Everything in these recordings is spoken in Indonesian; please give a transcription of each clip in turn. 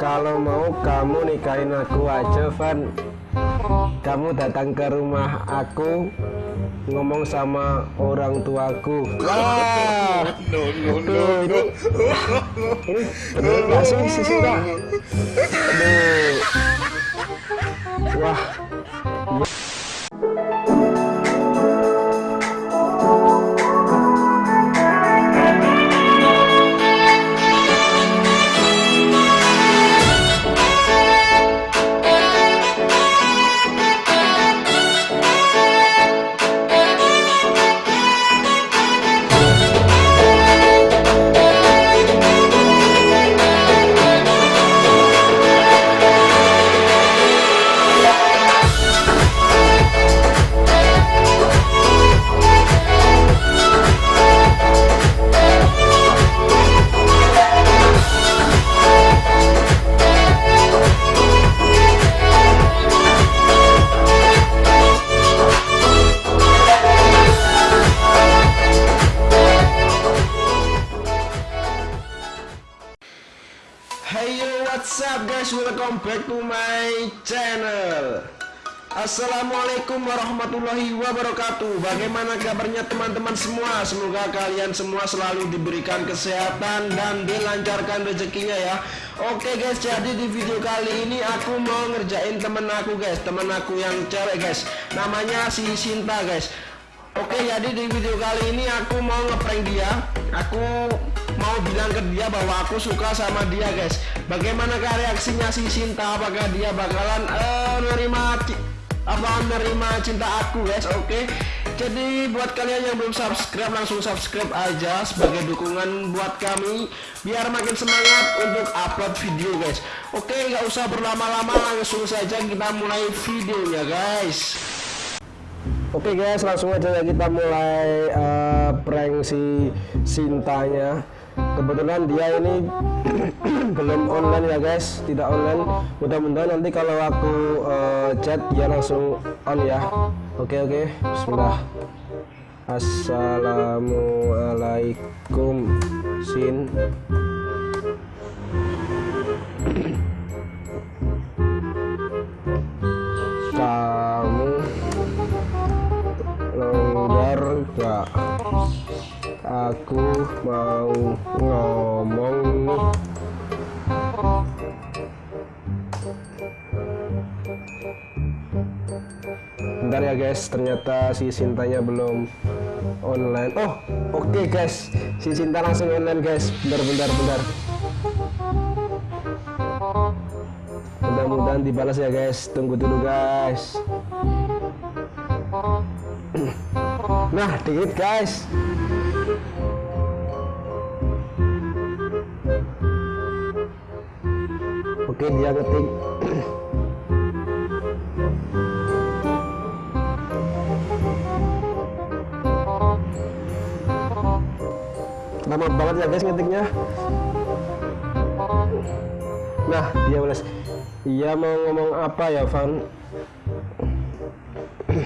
kalau mau kamu nikahin aku aja Van kamu datang ke rumah aku ngomong sama orang tuaku wah No, no, ini bener sih aduh wah Assalamualaikum warahmatullahi wabarakatuh. Bagaimana kabarnya teman-teman semua? Semoga kalian semua selalu diberikan kesehatan dan dilancarkan rezekinya ya. Oke guys, jadi di video kali ini aku mau ngerjain temen aku guys, temen aku yang cewek guys. Namanya si Sinta guys. Oke, jadi di video kali ini aku mau ngeprank dia. Aku mau bilang ke dia bahwa aku suka sama dia, guys. Bagaimanakah reaksinya si Sinta? Apakah dia bakalan eh nerima ci- apa nerima cinta aku, guys? Oke. Jadi buat kalian yang belum subscribe langsung subscribe aja sebagai dukungan buat kami biar makin semangat untuk upload video, guys. Oke, nggak usah berlama-lama langsung saja kita mulai videonya, guys. Oke guys, langsung aja kita mulai eh, prank si Sintanya. Kebetulan dia ini belum online ya guys, tidak online. Mudah-mudahan nanti kalau aku eh, chat dia langsung on ya. Oke oke, Bismillah. Assalamualaikum Sin. Kamu longgar gak aku mau ngomong. Bentar ya guys. Ternyata si Sintanya belum online. Oh oke guys. Si Sinta langsung online guys. Bentar bentar bentar. Mudah-mudahan dibalas ya guys. Tunggu dulu guys. Nah, dikit guys. Oke, dia ngetik. Lama banget ya guys ngetiknya. Nah, dia balas. Iya mau ngomong apa ya, Van?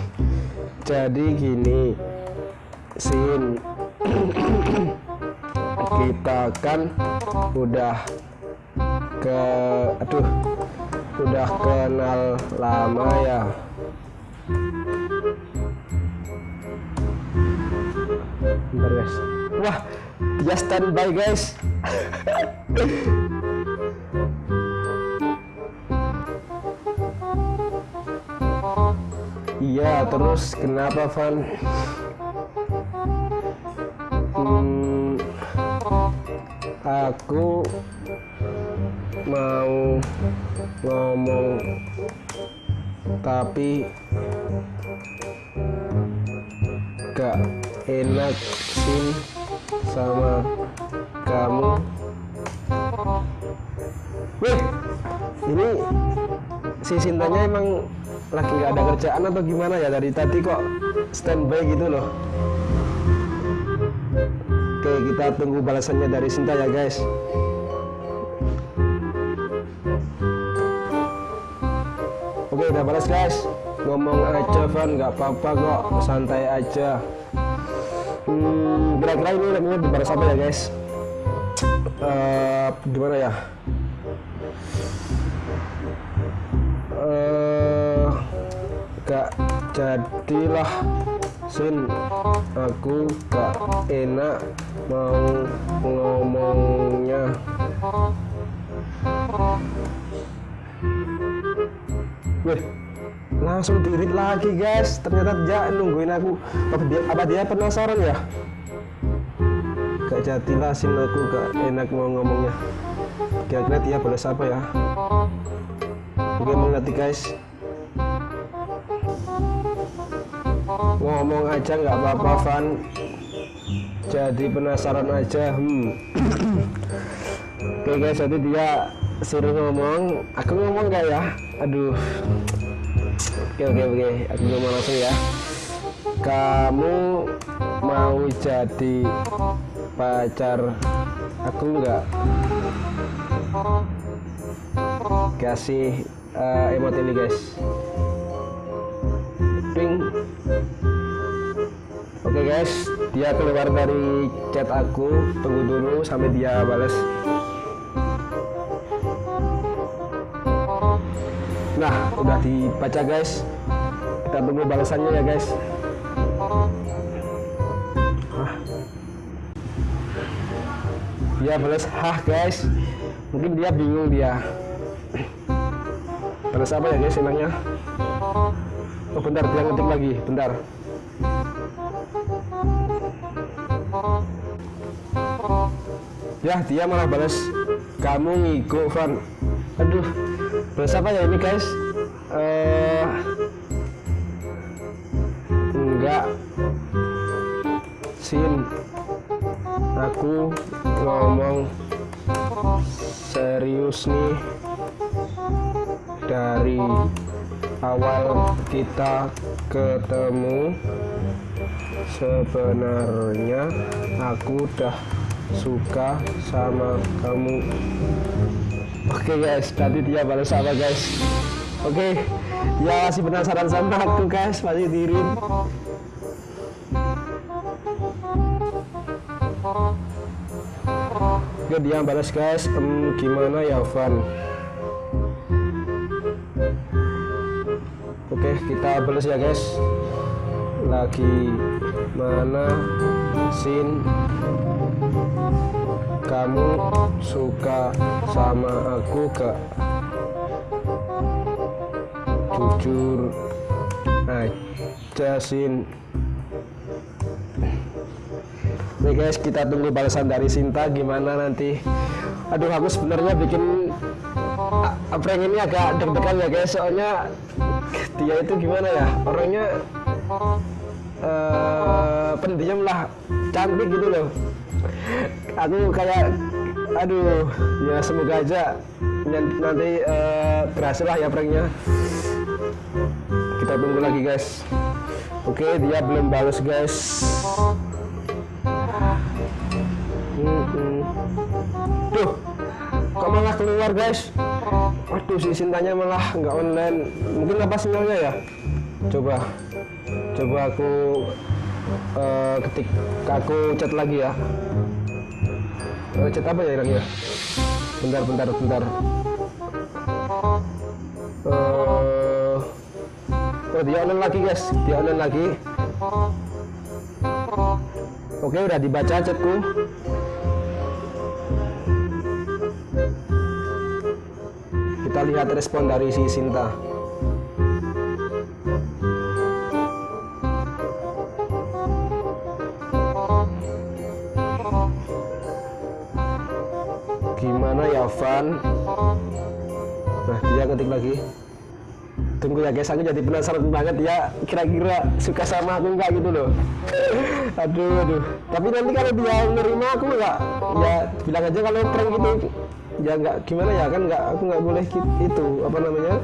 Jadi gini, Sin, kita kan udah ke, aduh, udah kenal lama ya. Bentar guys. Wah, dia standby guys. Iya, terus kenapa Van? Hmm, aku mau ngomong tapi gak enak sih sama kamu. Wih, ini si Sintanya emang lagi nggak ada kerjaan atau gimana ya? Dari tadi kok standby gitu loh. Oke kita tunggu balasannya dari Sinta ya guys ada balas guys. Ngomong aja Van. Nggak apa-apa kok. Santai aja. Hmm, kira-kira ini lagunya dibalas apa ya guys? Uh, gimana ya? Eh, uh, gak jadilah Sin. Aku gak enak mau ngomongnya. Wih, langsung dirit lagi guys. Ternyata dia nungguin aku. Apa dia, apa dia penasaran ya? Gak jadilah sin aku gak enak mau ngomongnya. Kira-kira dia balas apa ya? Oke mengerti guys? Ngomong aja nggak apa-apa Van. Jadi penasaran aja hmm. oke guys jadi dia suruh ngomong. Aku ngomong gak ya? Aduh. Oke oke oke. Aku ngomong langsung ya. Kamu mau jadi pacar aku nggak? Kasih uh, emot ini guys. Ping. Oke guys. Dia keluar dari chat aku. Tunggu dulu sampai dia balas nah udah dibaca guys. Kita tunggu balasannya ya guys. Dia balas. Hah guys. Mungkin dia bingung dia. Balas apa ya guys enaknya oh bentar. Dia ngetik lagi. Bentar. Ya dia malah balas. Kamu ngigo Van. Aduh balas apa ya ini guys? Uh, enggak. Sin. Aku ngomong serius nih dari awal kita ketemu. Sebenarnya aku udah suka sama kamu oke okay guys tadi dia balas apa guys. Oke okay, dia masih penasaran sama aku guys masih dirin Oke dia balas guys um, gimana ya Van? Oke kita balas ya guys. Lagi mana sin kamu suka sama aku gak? Jujur aja sin. Nih guys, kita tunggu balasan dari Sinta. Gimana nanti. Aduh, aku sebenarnya bikin prank ini agak deg-degan ya guys, soalnya dia itu gimana ya, orangnya uh, pendiam lah, cantik gitu loh. Aku kayak, aduh, ya semoga aja nanti uh, berhasil lah ya pranknya. Kita tunggu lagi guys. Oke, dia belum balas guys. Duh, kok malah keluar guys? Waduh, si Sintanya malah nggak online. Mungkin apa sinyalnya ya? Coba, coba aku uh, ketik, aku chat lagi ya. Uh, chat apa ya ya? Bentar, bentar, bentar. Uh, oh, dia online lagi guys, dia online lagi. Oke, udah dibaca chatku. Kita lihat respon dari si Sinta. Van? Nah dia ketik lagi. Tunggu ya guys aku jadi penasaran banget ya. Kira-kira suka sama aku enggak gitu loh. Aduh aduh. Tapi nanti kalau dia nerima aku enggak ya bilang aja kalau prank gitu. Ya nggak gimana ya? Kan nggak aku nggak boleh itu apa namanya?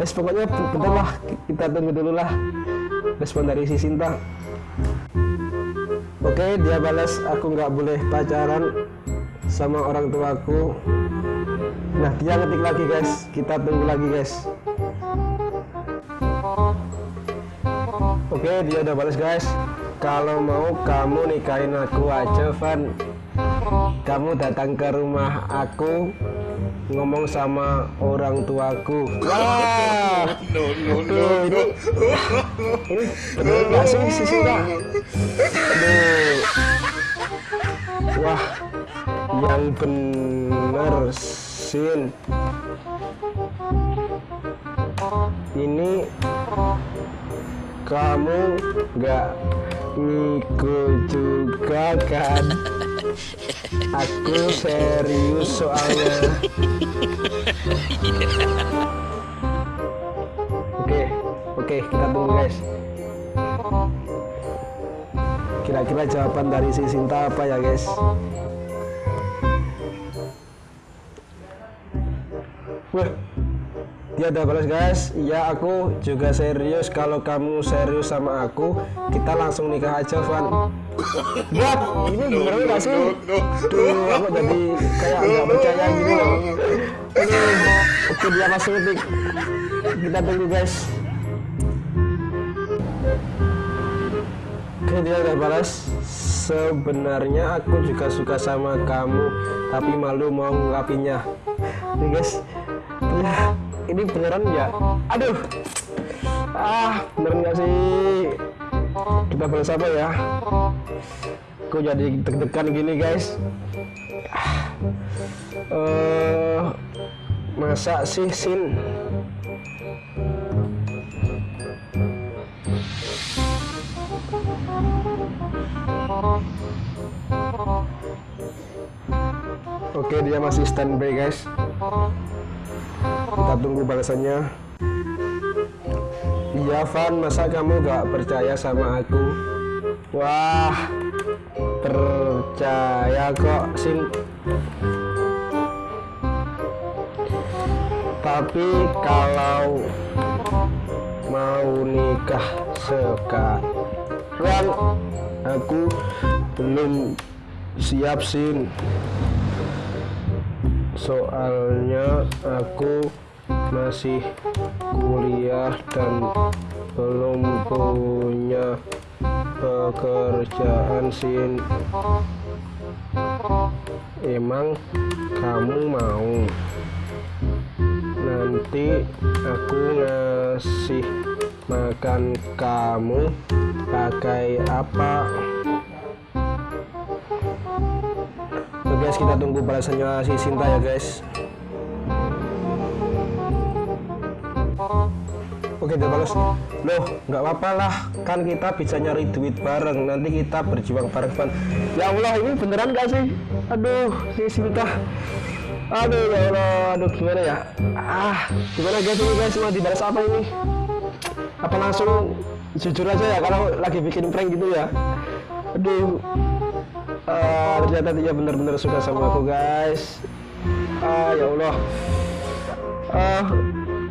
Terus pokoknya bentar lah. Kita tunggu dulu lah. Respon dari si Sinta. Oke dia balas aku nggak boleh pacaran sama orang tuaku nah dia ngetik lagi guys. Kita tunggu lagi guys. Oke dia udah balas guys. Kalau mau kamu nikahin aku aja Van. Kamu datang ke rumah aku ngomong sama orang tuaku. Wah! No, no, no, ini, nggak sih aduh. Wah yang bener Sin. Ini kamu nggak ngikut juga kan? Aku serius soalnya. Oke oke kita tunggu guys. Kira-kira jawaban dari si Sinta apa ya guys udah balas guys. Iya aku juga serius. Kalau kamu serius sama aku, kita langsung nikah aja, Van. Buat, ini beneran gak sih? Duh, aku jadi kayak nggak percaya gitu loh. Oke dia langsung ngetik. Kita tunggu guys. Oke dia udah balas. Sebenarnya aku juga suka sama kamu, tapi malu mau ngungkapinnya. Nih guys, ya, ini beneran ya? Aduh, ah beneran gak sih? Kita apa ya? Kok jadi deg-degan gini guys? Ah, eh, masa sih Sin? Oke dia masih standby guys Kita tunggu balasannya. Iya Van masa kamu gak percaya sama aku? Wah Percaya kok Sin Tapi kalau Mau nikah sekarang Aku belum siap Sin soalnya aku masih kuliah dan belum punya pekerjaan sin. Emang kamu mau? Nanti aku ngasih makan kamu pakai apa? Oke guys kita tunggu balasannya si Sinta ya guys Oke dia balas Loh nggak apa-apa lah. Kan kita bisa nyari duit bareng. Nanti kita berjuang bareng Ya Allah ini beneran gak sih? Aduh si Sinta. Aduh ya Allah. Aduh gimana ya? Ah gimana guys ini guys? Mau dibalas apa ini? Apa langsung jujur aja ya Kalau lagi bikin prank gitu ya? Aduh. Uh, ternyata dia benar-benar suka sama aku guys. Ah ya Allah. Ah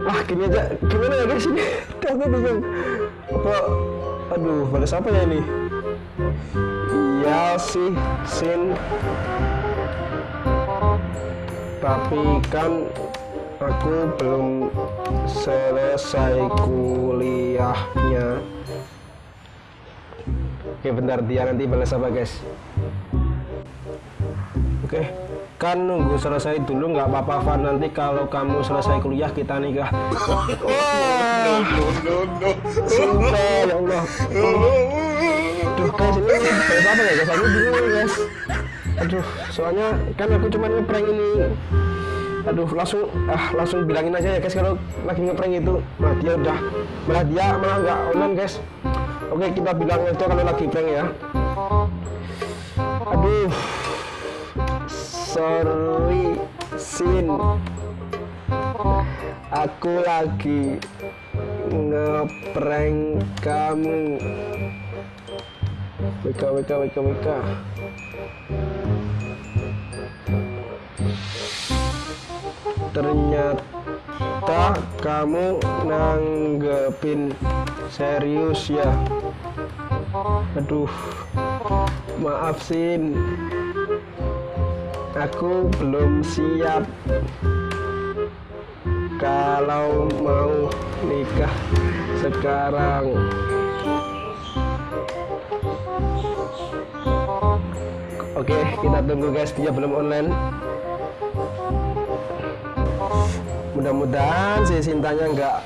wah gini aja. Gimana ya guys? Ini aku bingung. Apa aduh balas apa ya ini? Iya sih sin. Tapi kan aku belum selesai kuliahnya. Oke bentar dia nanti balas apa guys? Oke kan nunggu selesai dulu nggak apa-apa Van. Nanti kalau kamu selesai kuliah kita nikah. Ya Allah aduh guys ini apa ya guys aku bingung guys aduh soalnya kan aku cuma ngeprank ini aduh langsung ah langsung bilangin aja ya guys kalau lagi ngeprank itu nah dia udah malah dia malah nggak online guys oke kita bilang aja kalau lagi prank ya aduh sorry sin aku lagi ngeprank kamu. WK WK WK WK ternyata kamu nanggepin serius ya. Aduh maaf Sin aku belum siap. Kalau mau nikah sekarang. Oke kita tunggu guys dia belum online. Mudah-mudahan si Sintanya nggak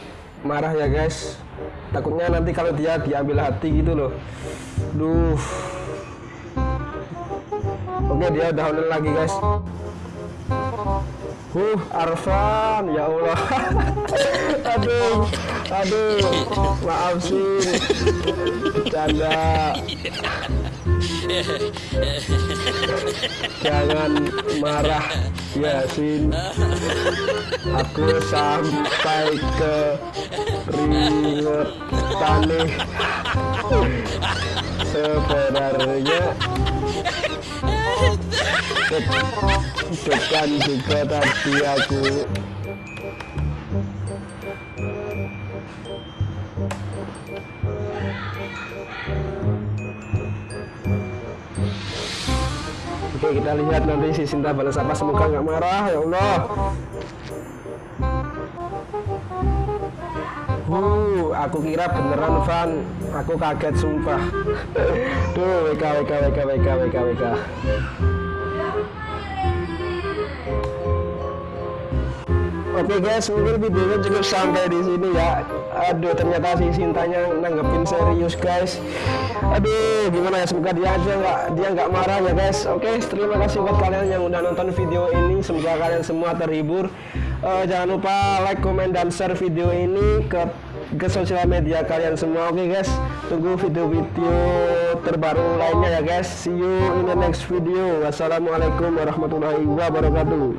marah ya guys. Takutnya nanti kalau dia diambil hati gitu loh. Duh oke dia online lagi guys Huh, Arfan, ya Allah. aduh, aduh, maaf sih. Bercanda. Jangan marah, Yasin. Aku sampai ke ringet tanah. Sebenarnya bukan juga tadi aku. Oke kita lihat nanti si Sinta balas apa. Semoga nggak marah ya Allah. Uh, aku kira beneran Van. Aku kaget sumpah. Duh, WK Oke guys, mungkin videonya cukup sampai di sini ya. Aduh, ternyata si Sintanya nanggepin serius guys. Aduh, gimana ya? Semoga dia aja nggak dia nggak marah ya guys. Oke, terima kasih buat kalian yang udah nonton video ini. Semoga kalian semua terhibur. Uh, jangan lupa like, comment, dan share video ini ke ke sosial media kalian semua. Oke guys, tunggu video-video terbaru lainnya ya guys. See you in the next video. Wassalamualaikum warahmatullahi wabarakatuh.